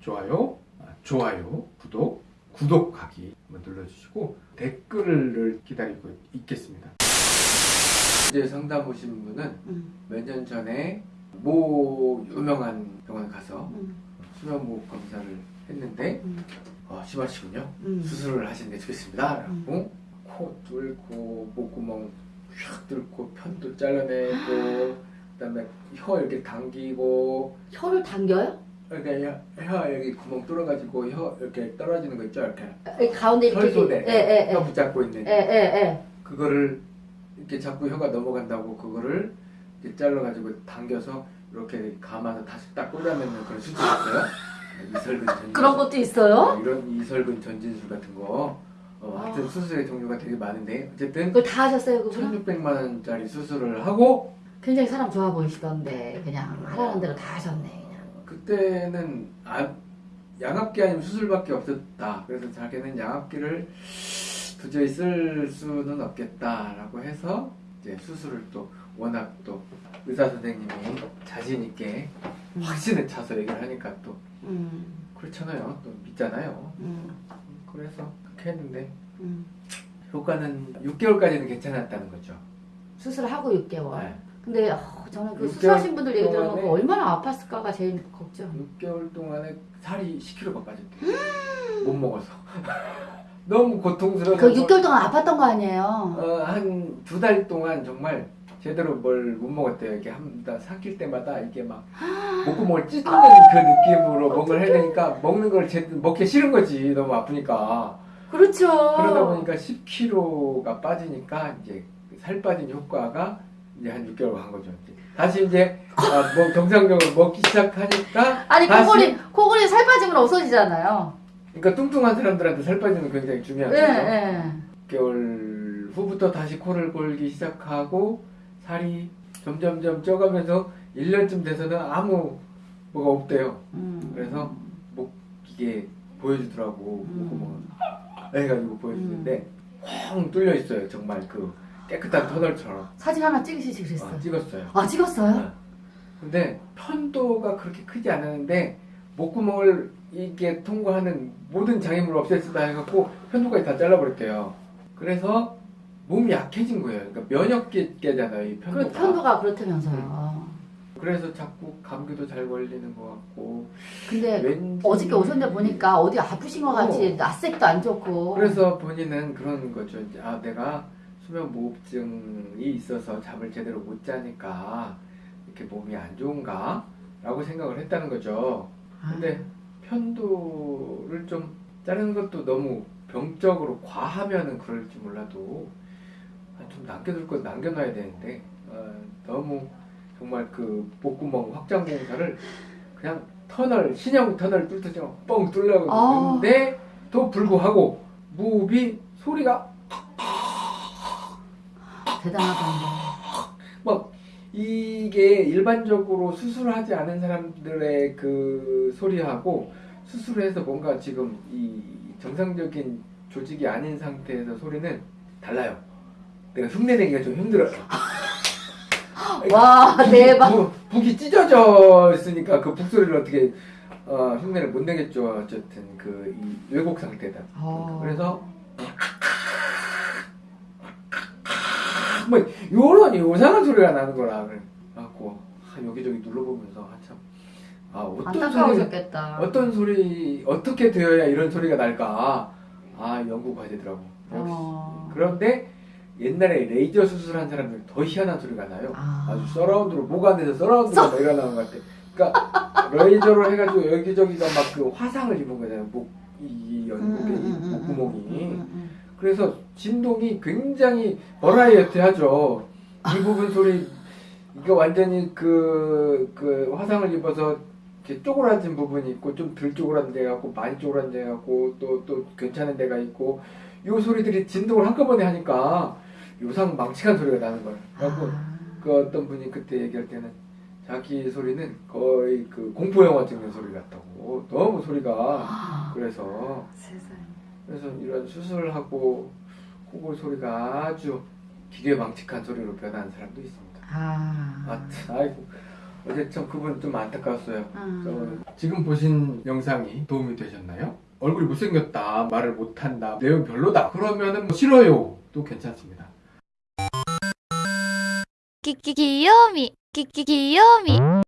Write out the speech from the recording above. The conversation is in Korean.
좋아요, 아, 좋아요, 구독, 구독하기 한번 눌러주시고 댓글을 기다리고 있겠습니다. 이제 상담 오신 분은 음, 몇년 전에 모 유명한 병원 가서 음, 수면무호 검사를 했는데 음, 어, 심하시군요. 음. 수술을 하시는 게 좋겠습니다. 라고 코 뚫고 목구멍 휙 뚫고 편도 잘라내고 그 다음에 혀 이렇게 당기고 혀를 당겨요? 이렇게 혀, 혀 여기 구멍 뚫어가지고 혀 이렇게 떨어지는 거 있죠? 이렇게. 이 가운데 이렇게 혈소대. 예예예. 혀 붙잡고 있는. 예예예. 그거를 이렇게 자꾸 혀가 넘어간다고 그거를 이렇게 잘라가지고 당겨서 이렇게 감아서 다시 딱 꽂아내는 그런 수술이었어요. 이설근 전진 그런 것도 있어요? 이런 이설근 전진술 같은 거. 어, 하여튼 아. 수술의 종류가 되게 많은데 어쨌든 그걸 다 하셨어요 그거? 1600만 원짜리 수술을 하고 굉장히 사람 좋아 보이시던데 그냥 하라는 대로 다 하셨네 그때는 아, 양압기 아니면 수술밖에 없었다. 그래서 자기는 양압기를 도저히 쓸 수는 없겠다라고 해서 이제 수술을 또 워낙 또 의사 선생님이 자신 있게 음. 확신에 차서 얘기를 하니까 또 음, 그렇잖아요. 또 믿잖아요. 음, 그래서 그렇게 했는데 음. 효과는 6개월까지는 괜찮았다는 거죠. 수술하고 6개월 네. 근데 어, 저는 그 6개월 수술하신 분들 얘기 들어보면 얼마나 아팠을까가 제일 걱정 6개월 동안에 살이 10kg가 빠졌대요. 못 먹어서. 너무 고통스러워. 그 6개월 동안 아팠던 거 아니에요? 어, 한 두 달 동안 정말 제대로 뭘 못 먹었대요. 이렇게 한다 삼킬 때마다 이게 막 목구멍을 찢는 그 느낌으로 뭔가를 해야 되니까 먹는 걸 제대로 먹기 싫은 거지. 너무 아프니까. 그렇죠 그러다 보니까 10kg가 빠지니까 이제 살 빠진 효과가 이제 한 6개월 간 거죠. 다시 이제 아, 뭐 정상적으로 먹기 시작하니까 아니 다시- 코골이 코골이 살 빠지면 없어지잖아요 그러니까 뚱뚱한 사람들한테 살 빠지는 거 굉장히 중요한 예, 거죠. 예. 6개월 후부터 다시 코를 골기 시작하고 살이 점점점 쪄가면서 1년쯤 돼서는 아무 뭐가 없대요. 음. 그래서 목 이게 보여주더라고 음. 목구멍을 해가지고 보여주는데 뻥 뚫려 있어요. 정말 그 깨끗한 터널처럼 사진 하나 찍으시지 그랬어요 아, 찍었어요. 아 찍었어요? 아. 근데 편도가 그렇게 크지 않았는데 목구멍을 이게 통과하는 모든 장애물을 없앴다 해갖고 편도까지 다 잘라버렸대요. 그래서 몸이 약해진 거예요. 그러니까 면역계잖아요, 이 편도가. 그 편도가 그렇다면서요 그래서 자꾸 감기도 잘 걸리는 것 같고. 근데 왠지 어저께 오셨는데 보니까 어디 아프신 것 같이 낯색도 안 좋고 그래서 본인은 그런 거죠. 아 내가 수면 무호흡증이 있어서 잠을 제대로 못 자니까 이렇게 몸이 안 좋은가 라고 생각을 했다는 거죠. 아, 근데 편도를 좀 자르는 것도 너무 병적으로 과하면은 그럴지 몰라도 아, 좀 남겨둘 건 남겨놔야 되는데 어, 너무 정말 그 목구멍 확장 공사를 그냥 터널 신형 터널 뚫듯이 뻥 뚫려고 아. 했는데 또 불구하고 무흡이 소리가 대단하다 막 이게 일반적으로 수술하지 않은 사람들의 그 소리하고 수술해서 뭔가 지금 이 정상적인 조직이 아닌 상태에서 소리는 달라요. 내가 흉내내기가 좀 힘들어요. 와 대박 부, 북이 찢어져 있으니까 그 북소리를 어떻게 어, 흉내를 못 내겠죠. 어쨌든 그 이 왜곡 상태다. 어. 그래서 뭐 요런 요상한 소리가 나는 거라 그래갖고 아, 여기저기 눌러보면서 한참 아 어떤 소리 어떤 소리 어떻게 되어야 이런 소리가 날까? 아 연구 과제더라고. 역시. 어. 그런데 옛날에 레이저 수술한 사람들 더 희한한 소리가 나요. 아. 아주 surround로 목 안에서 surround가 막 일어나는 것 같아. 그러니까 레이저로 해가지고 여기저기가 막 그 화상을 입은 거잖아요. 목이 연목에 이 목구멍이. 음, 음. 그래서 진동이 굉장히 variety하죠. 이 부분 소리 이거 완전히 그, 그 화상을 입어서 이렇게 쪼그라진 부분이 있고 좀 덜 쪼그라진 데가 있고 많이 쪼그라진 데가 있고 또 또 괜찮은 데가 있고 요 소리들이 진동을 한꺼번에 하니까 요상 망측한 소리가 나는 거예요. 그래갖고 아. 그 어떤 분이 그때 얘기할 때는 자기 소리는 거의 그 공포 영화 찍는 소리 같다고 너무 소리가 아. 그래서 세상에 그래서 이런 수술을 하고 코골 소리가 아주 기괴망측한 소리로 변하는 사람도 있습니다. 아, 아 아이고. 어제 참 그분 좀 안타까웠어요. 아. 지금 보신 영상이 도움이 되셨나요? 얼굴이 못생겼다, 말을 못한다, 내용 별로다. 그러면 뭐 싫어요. 또 괜찮습니다. 끼끼 귀요미, 끼끼 귀요미.